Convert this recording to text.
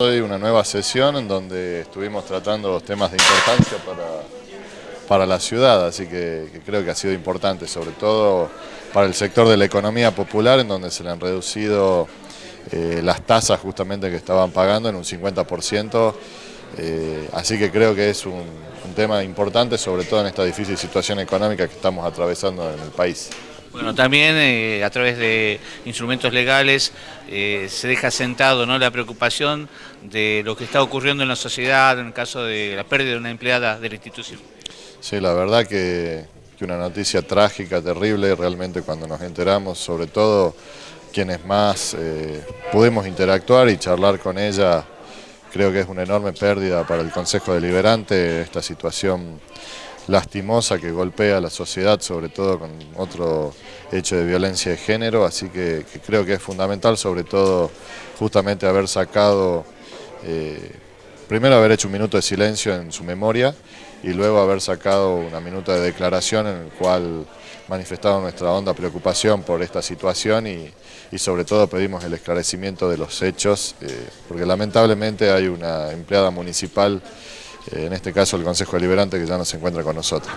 Hoy una nueva sesión en donde estuvimos tratando temas de importancia para, para la ciudad, así que, creo que ha sido importante, sobre todo para el sector de la economía popular, en donde se le han reducido eh, las tasas justamente que estaban pagando en un 50%, eh, así que creo que es un tema importante, sobre todo en esta difícil situación económica que estamos atravesando en el país. Bueno, también eh, a través de instrumentos legales eh, se deja sentado ¿no? la preocupación de lo que está ocurriendo en la sociedad en el caso de la pérdida de una empleada de la institución. Sí, la verdad que, una noticia trágica, terrible, realmente cuando nos enteramos, sobre todo quienes más eh, pudimos interactuar y charlar con ella, creo que es una enorme pérdida para el Consejo Deliberante esta situación lastimosa que golpea a la sociedad, sobre todo con otro hecho de violencia de género, así que, creo que es fundamental, sobre todo justamente haber sacado, eh, primero haber hecho un minuto de silencio en su memoria y luego haber sacado una minuta de declaración en el cual manifestamos nuestra honda preocupación por esta situación y, sobre todo pedimos el esclarecimiento de los hechos, eh, porque lamentablemente hay una empleada municipal en este caso el Consejo Deliberante que ya no se encuentra con nosotros.